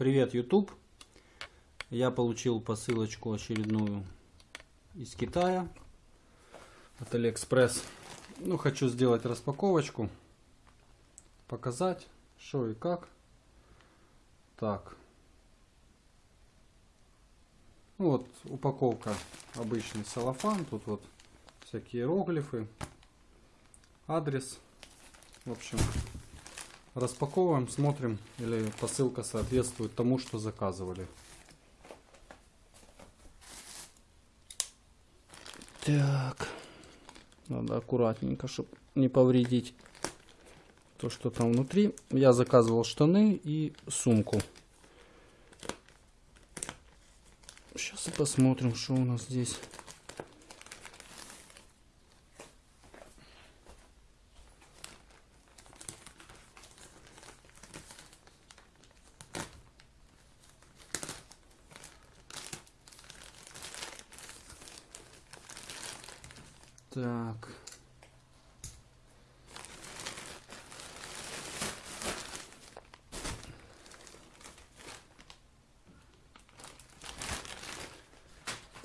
Привет, YouTube! Я получил посылочку очередную из Китая от Алиэкспресс. Ну, хочу сделать распаковочку, показать, что и как. Так. Ну, вот упаковка обычный целлофан. Тут вот всякие иероглифы, адрес. В общем, Распаковываем, смотрим, или посылка соответствует тому, что заказывали. Так, надо аккуратненько, чтобы не повредить то, что там внутри. Я заказывал штаны и сумку. Сейчас посмотрим, что у нас здесь. Так.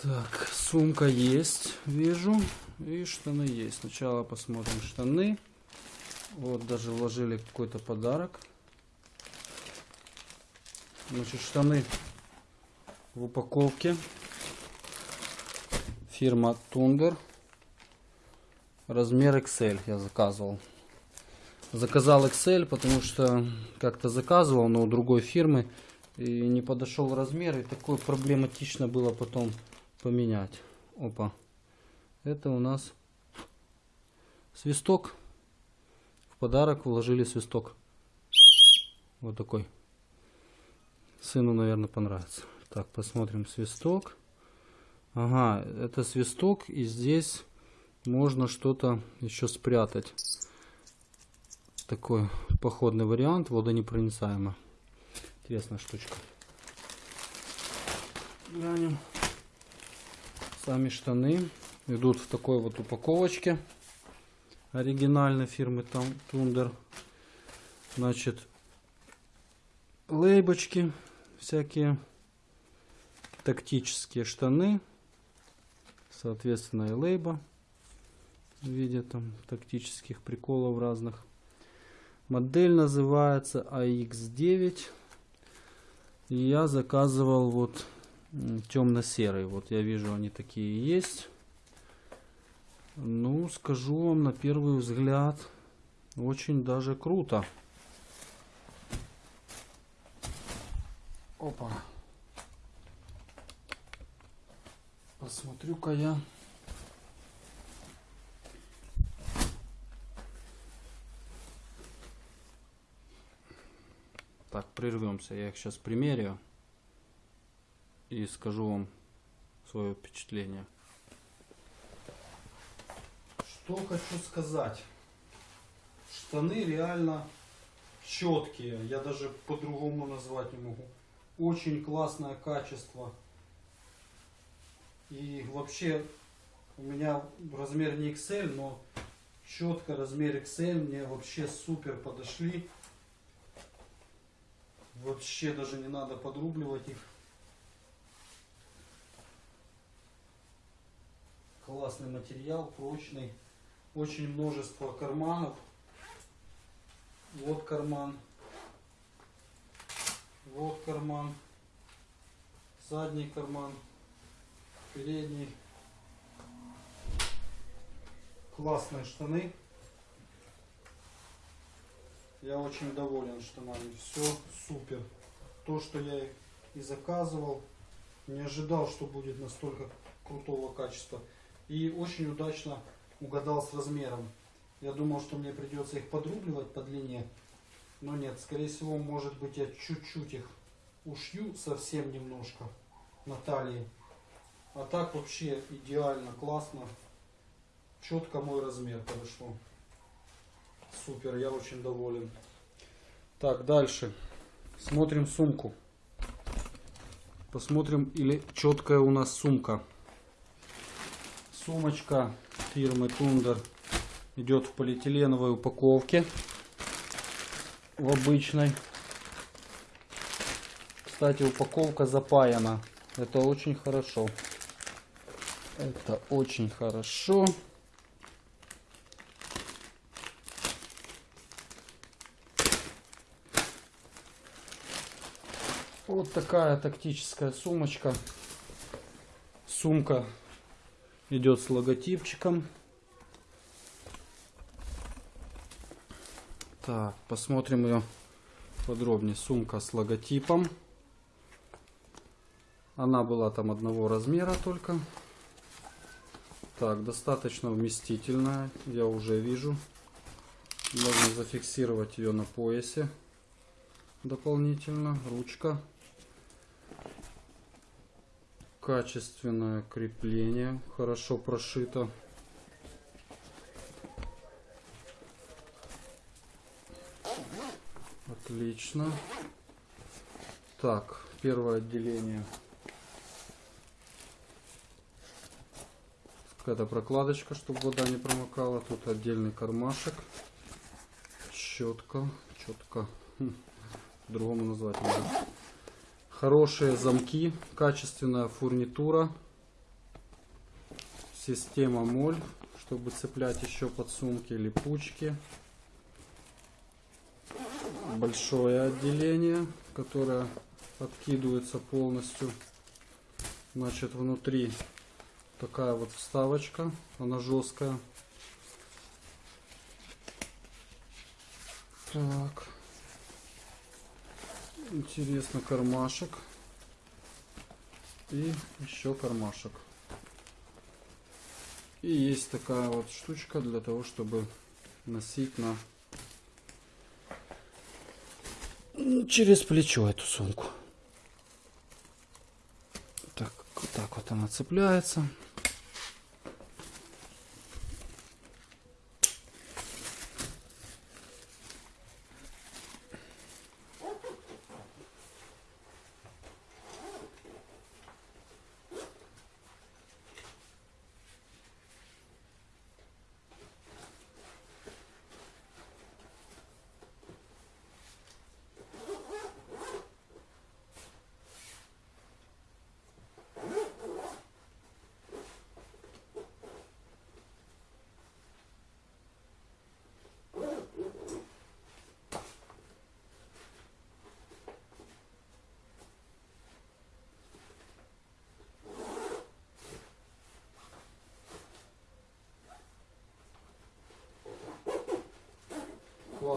Так, сумка есть, вижу. И штаны есть. Сначала посмотрим штаны. Вот, даже вложили какой-то подарок. Значит, штаны в упаковке. Фирма Тундер. Размер XL я заказывал. Заказал XL, потому что как-то заказывал, но у другой фирмы. И не подошел размер. И такое проблематично было потом поменять. Опа. Это у нас свисток. В подарок вложили свисток. Вот такой. Сыну, наверное, понравится. Так, посмотрим свисток. Ага, это свисток. И здесь можно что-то еще спрятать. Такой походный вариант, водонепроницаемо. Интересная штучка. Глянем. Сами штаны идут в такой вот упаковочке оригинальной фирмы там Тундер. Значит, лейбочки всякие, тактические штаны, соответственно и лейба в виде там тактических приколов разных. Модель называется AX9. И я заказывал вот темно-серый. Вот я вижу, они такие есть. Ну, скажу вам на первый взгляд, очень даже круто. Опа. Посмотрю-ка я. Так, прервемся. Я их сейчас примерю и скажу вам свое впечатление. Что хочу сказать. Штаны реально четкие. Я даже по-другому назвать не могу. Очень классное качество. И вообще у меня размер не XL, но четко размер XL мне вообще супер подошли. Вообще даже не надо подрубливать их. Классный материал, прочный. Очень множество карманов. Вот карман. Вот карман. Задний карман. Передний. Классные штаны. Я очень доволен штанами. Все супер. То, что я и заказывал. Не ожидал, что будет настолько крутого качества. И очень удачно угадал с размером. Я думал, что мне придется их подрубливать по длине. Но нет, скорее всего, может быть, я чуть-чуть их ушью, совсем немножко на талии. А так вообще идеально, классно. Четко мой размер подошло. Супер, я очень доволен. Так, дальше. Смотрим сумку. Посмотрим, или четкая у нас сумка. Сумочка фирмы Тундер идет в полиэтиленовой упаковке. В обычной. Кстати, упаковка запаяна. Это очень хорошо. Это очень хорошо. Вот такая тактическая сумочка. Сумка идет с логотипчиком. Так, посмотрим ее подробнее. Сумка с логотипом. Она была там одного размера только. Так, достаточно вместительная, я уже вижу. Можно зафиксировать ее на поясе дополнительно. Ручка. Качественное крепление, хорошо прошито. Отлично. Так, первое отделение. Какая-то прокладочка, чтобы вода не промокала. Тут отдельный кармашек. Четко, четко. Хм, По-другому назвать нельзя. Хорошие замки, качественная фурнитура. Система моль, чтобы цеплять еще подсумки, липучки большое отделение, которое откидывается полностью. Значит, внутри такая вот вставочка, она жесткая. Так. Интересно, кармашек. И еще кармашек. И есть такая вот штучка для того, чтобы носить на через плечо эту сумку. Так, вот так вот она цепляется.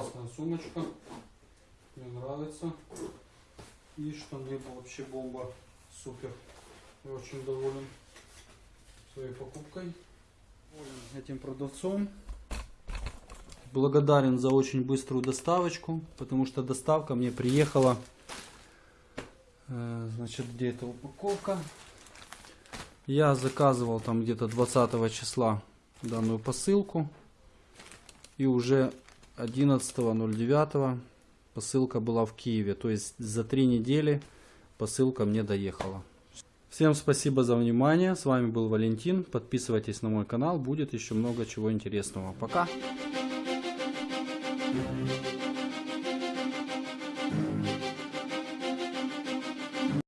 Классная сумочка. Мне нравится. И штаны вообще бомба. Супер. Я очень доволен своей покупкой. Доволен этим продавцом. Благодарен за очень быструю доставочку, потому что доставка мне приехала. Э, значит, где эта упаковка? Я заказывал там где-то 20 числа данную посылку. И уже 11.09 посылка была в Киеве. То есть за три недели посылка мне доехала. Всем спасибо за внимание. С вами был Валентин. Подписывайтесь на мой канал. Будет еще много чего интересного. Пока.